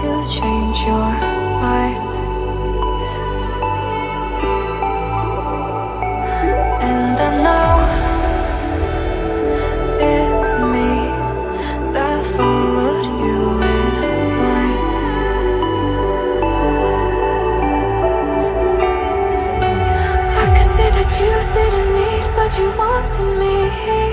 to change your mind. And I know it's me that followed you in blind I could that you didn't need but you wanted me.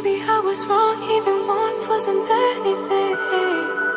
Maybe I was wrong, even one wasn't anything.